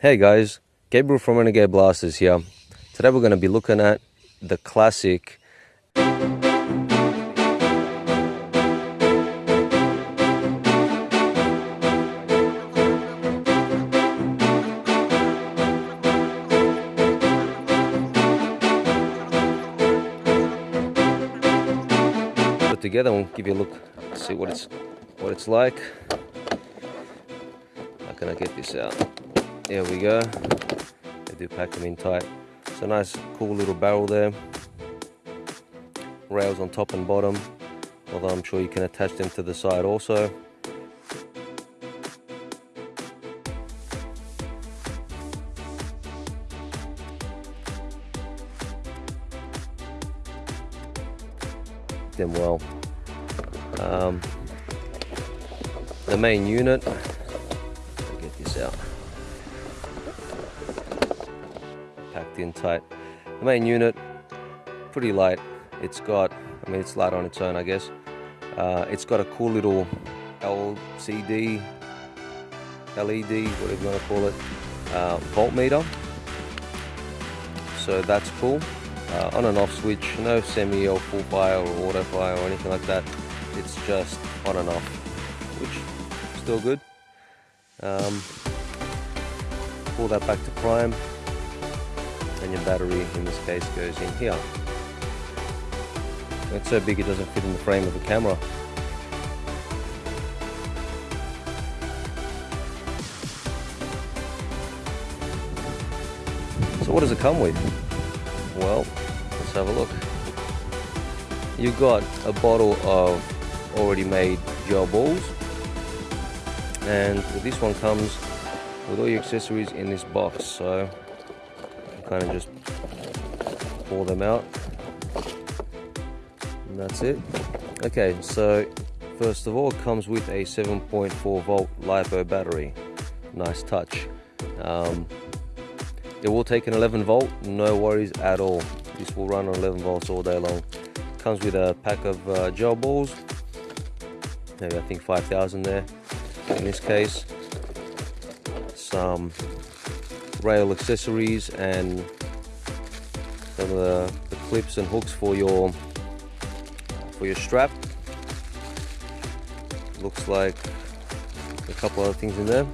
Hey guys, Gabriel from Renegade Blasters here. Today we're going to be looking at the classic put together and give you a look, see what it's what it's like. How can I get this out? There we go. They do pack them in tight. So nice, cool little barrel there. Rails on top and bottom. Although I'm sure you can attach them to the side also. them well. Um, the main unit, packed in tight. The main unit, pretty light. It's got, I mean, it's light on its own, I guess. Uh, it's got a cool little LCD, LED, whatever you want to call it, uh, voltmeter. So that's cool uh, on and off switch, no semi or full fire or auto fire or anything like that. It's just on and off, which still good. Um, pull that back to prime, and your battery in this case goes in here. It's so big it doesn't fit in the frame of the camera. So what does it come with? Well, let's have a look. You've got a bottle of already made gel balls and this one comes with all your accessories in this box so kind of just pour them out and that's it okay so first of all comes with a 7.4 volt LiPo battery nice touch um, it will take an 11 volt no worries at all this will run on 11 volts all day long. Comes with a pack of uh, gel balls. Maybe I think 5,000 there in this case. Some rail accessories and some of the, the clips and hooks for your for your strap. Looks like a couple other things in there.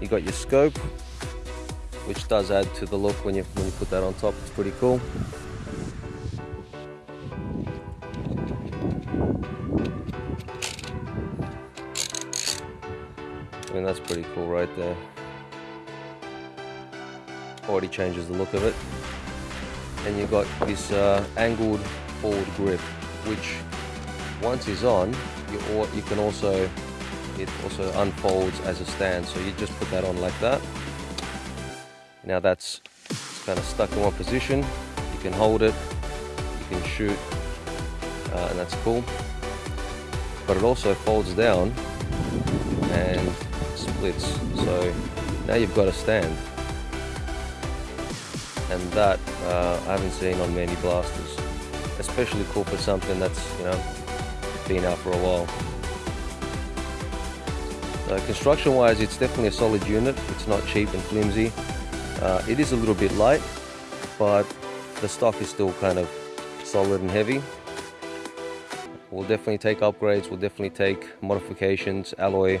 You got your scope, which does add to the look when you when you put that on top. It's pretty cool. I mean that's pretty cool right there. Already changes the look of it. And you've got this uh, angled forward grip, which once is on, you, you can also it also unfolds as a stand. So you just put that on like that now that's kind of stuck in one position. You can hold it, you can shoot, uh, and that's cool. But it also folds down and splits. So now you've got a stand. And that uh, I haven't seen on many blasters. Especially cool for something that's, you know, been out for a while. Uh, construction wise it's definitely a solid unit it's not cheap and flimsy uh, it is a little bit light, but the stock is still kind of solid and heavy. We'll definitely take upgrades, we'll definitely take modifications, alloy,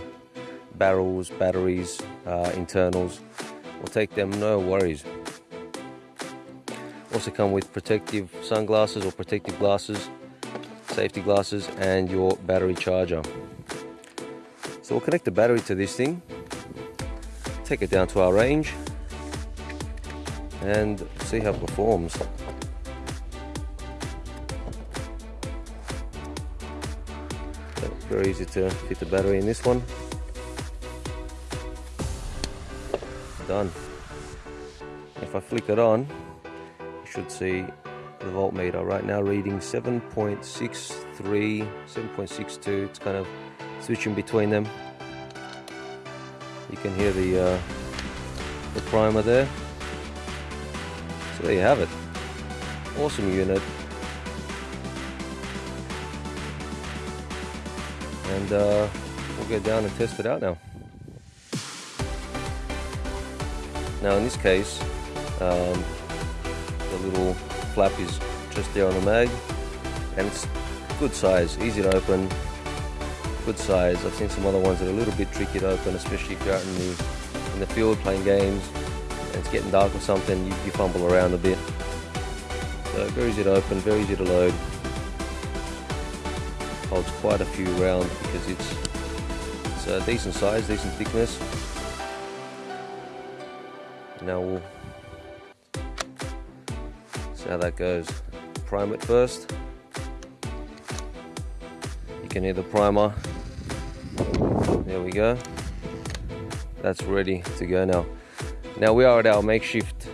barrels, batteries, uh, internals. We'll take them, no worries. Also come with protective sunglasses or protective glasses, safety glasses, and your battery charger. So we'll connect the battery to this thing, take it down to our range, and see how it performs. very easy to fit the battery in this one. Done. If I flick it on, should see the voltmeter right now reading 7.63, 7.62. It's kind of switching between them. You can hear the uh, the primer there. So there you have it. Awesome unit. And uh, we'll get down and test it out now. Now in this case, um, the little flap is just there on the mag and it's good size, easy to open, good size. I've seen some other ones that are a little bit tricky to open, especially if you're out in the, in the field playing games and it's getting dark or something, you, you fumble around a bit. So very easy to open, very easy to load. Holds quite a few rounds because it's, it's a decent size, decent thickness. Now we'll how that goes. Prime it first. You can hear the primer. There we go. That's ready to go now. Now we are at our makeshift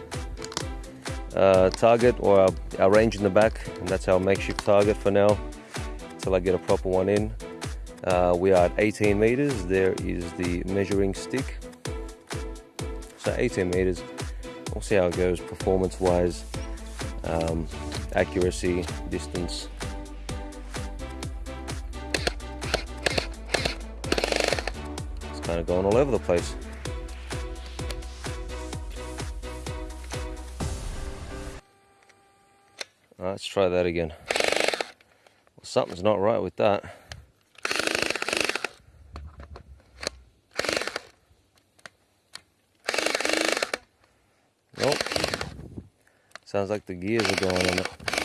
uh, target or our, our range in the back and that's our makeshift target for now until I get a proper one in. Uh, we are at 18 meters. There is the measuring stick so 18 meters. We'll see how it goes performance wise, um, accuracy, distance. It's kind of going all over the place. let's try that again. Well, something's not right with that. Sounds like the gears are going on it.